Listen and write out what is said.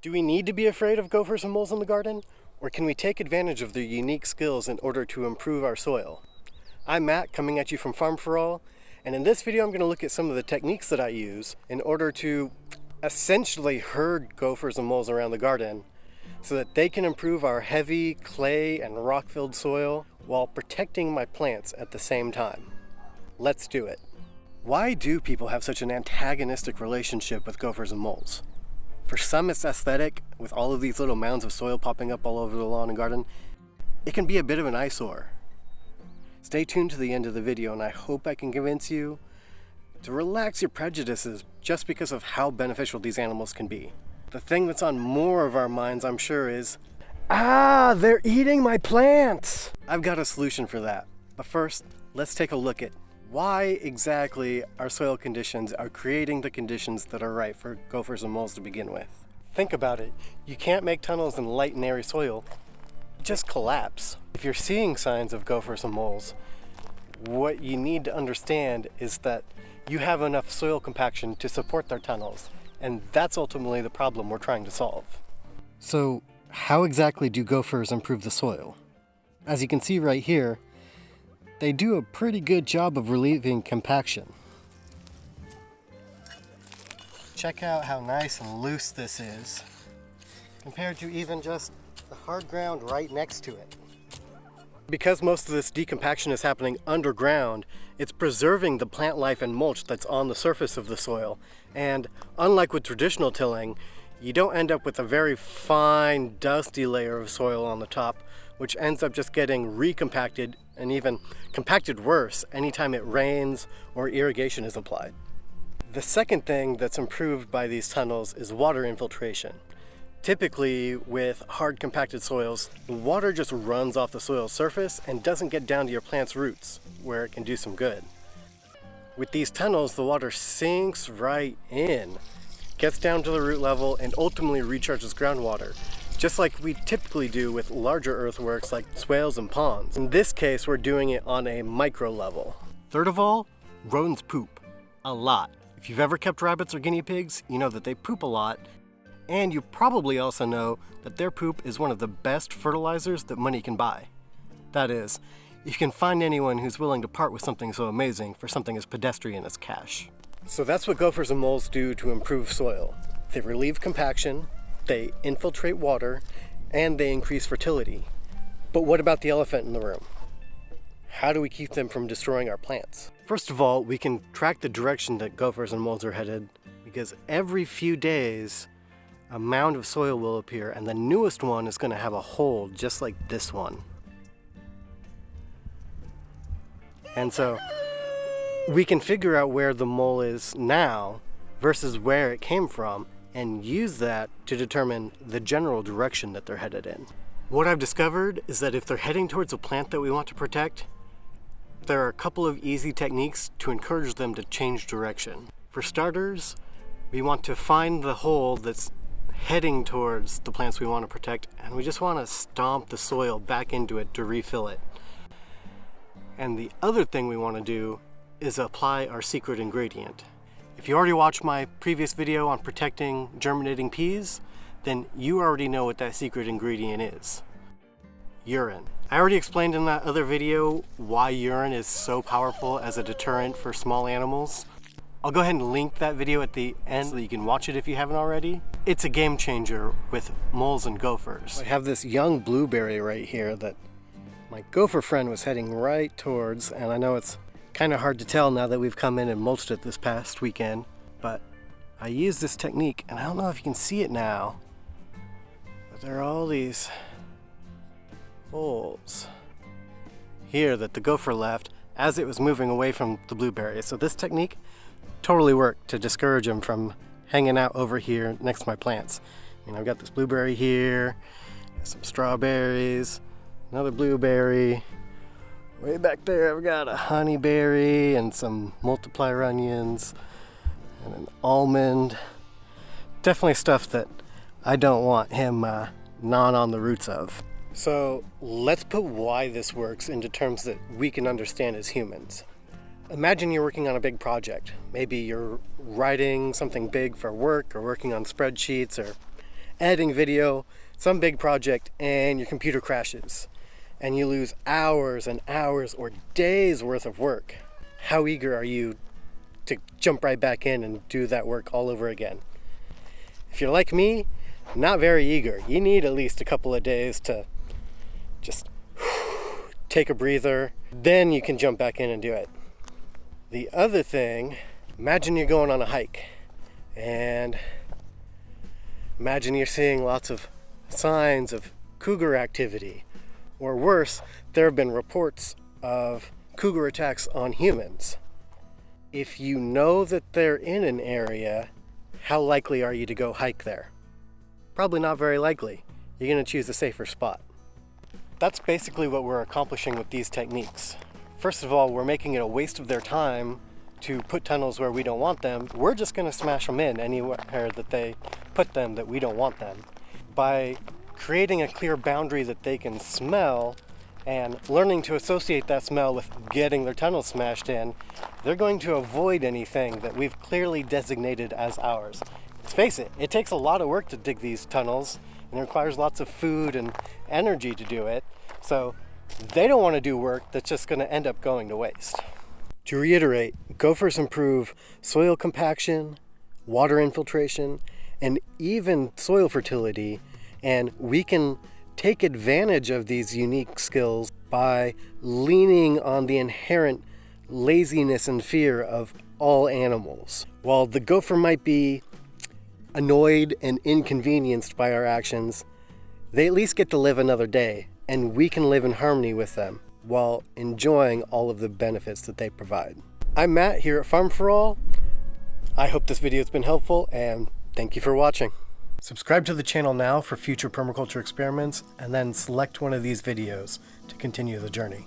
Do we need to be afraid of gophers and moles in the garden? Or can we take advantage of their unique skills in order to improve our soil? I'm Matt, coming at you from Farm for All, and in this video I'm going to look at some of the techniques that I use in order to essentially herd gophers and moles around the garden so that they can improve our heavy clay and rock-filled soil while protecting my plants at the same time. Let's do it. Why do people have such an antagonistic relationship with gophers and moles? For some it's aesthetic, with all of these little mounds of soil popping up all over the lawn and garden. It can be a bit of an eyesore. Stay tuned to the end of the video and I hope I can convince you to relax your prejudices just because of how beneficial these animals can be. The thing that's on more of our minds, I'm sure, is, ah, they're eating my plants! I've got a solution for that. But first, let's take a look at why exactly our soil conditions are creating the conditions that are right for gophers and moles to begin with. Think about it. You can't make tunnels in light and airy soil. Just collapse. If you're seeing signs of gophers and moles, what you need to understand is that you have enough soil compaction to support their tunnels. And that's ultimately the problem we're trying to solve. So how exactly do gophers improve the soil? As you can see right here, they do a pretty good job of relieving compaction. Check out how nice and loose this is, compared to even just the hard ground right next to it. Because most of this decompaction is happening underground, it's preserving the plant life and mulch that's on the surface of the soil. And unlike with traditional tilling, you don't end up with a very fine, dusty layer of soil on the top, which ends up just getting recompacted and even compacted worse anytime it rains or irrigation is applied. The second thing that's improved by these tunnels is water infiltration. Typically with hard compacted soils, the water just runs off the soil surface and doesn't get down to your plant's roots, where it can do some good. With these tunnels, the water sinks right in, gets down to the root level, and ultimately recharges groundwater, just like we typically do with larger earthworks like swales and ponds. In this case, we're doing it on a micro level. Third of all, rodents poop. A lot. If you've ever kept rabbits or guinea pigs, you know that they poop a lot, and you probably also know that their poop is one of the best fertilizers that money can buy. That is, if you can find anyone who's willing to part with something so amazing for something as pedestrian as cash. So that's what gophers and moles do to improve soil. They relieve compaction, they infiltrate water, and they increase fertility. But what about the elephant in the room? How do we keep them from destroying our plants? First of all, we can track the direction that gophers and moles are headed because every few days a mound of soil will appear and the newest one is going to have a hole just like this one. And so we can figure out where the mole is now versus where it came from and use that to determine the general direction that they're headed in. What I've discovered is that if they're heading towards a plant that we want to protect, there are a couple of easy techniques to encourage them to change direction. For starters, we want to find the hole that's heading towards the plants we want to protect and we just want to stomp the soil back into it to refill it. And the other thing we want to do is apply our secret ingredient. If you already watched my previous video on protecting germinating peas, then you already know what that secret ingredient is. Urine. I already explained in that other video why urine is so powerful as a deterrent for small animals. I'll go ahead and link that video at the end so you can watch it if you haven't already. It's a game changer with moles and gophers. I have this young blueberry right here that my gopher friend was heading right towards, and I know it's kind of hard to tell now that we've come in and mulched it this past weekend, but I used this technique, and I don't know if you can see it now, but there are all these holes here that the gopher left as it was moving away from the blueberry. So this technique totally worked to discourage him from hanging out over here next to my plants. I mean, I've got this blueberry here, some strawberries, another blueberry. Way back there, I've got a honeyberry and some multiplier onions and an almond. Definitely stuff that I don't want him uh, gnawing on the roots of. So let's put why this works into terms that we can understand as humans. Imagine you're working on a big project. Maybe you're writing something big for work or working on spreadsheets or editing video, some big project, and your computer crashes and you lose hours and hours or days worth of work. How eager are you to jump right back in and do that work all over again? If you're like me, not very eager. You need at least a couple of days to just take a breather, then you can jump back in and do it. The other thing, imagine you're going on a hike and imagine you're seeing lots of signs of cougar activity or worse, there have been reports of cougar attacks on humans. If you know that they're in an area, how likely are you to go hike there? Probably not very likely. You're going to choose a safer spot. That's basically what we're accomplishing with these techniques. First of all, we're making it a waste of their time to put tunnels where we don't want them. We're just going to smash them in anywhere that they put them that we don't want them. By creating a clear boundary that they can smell and learning to associate that smell with getting their tunnel smashed in, they're going to avoid anything that we've clearly designated as ours. Let's face it, it takes a lot of work to dig these tunnels and it requires lots of food and energy to do it. So they don't want to do work that's just going to end up going to waste. To reiterate, gophers improve soil compaction, water infiltration, and even soil fertility and we can take advantage of these unique skills by leaning on the inherent laziness and fear of all animals. While the gopher might be annoyed and inconvenienced by our actions, they at least get to live another day, and we can live in harmony with them while enjoying all of the benefits that they provide. I'm Matt here at Farm for All. I hope this video has been helpful, and thank you for watching. Subscribe to the channel now for future permaculture experiments and then select one of these videos to continue the journey.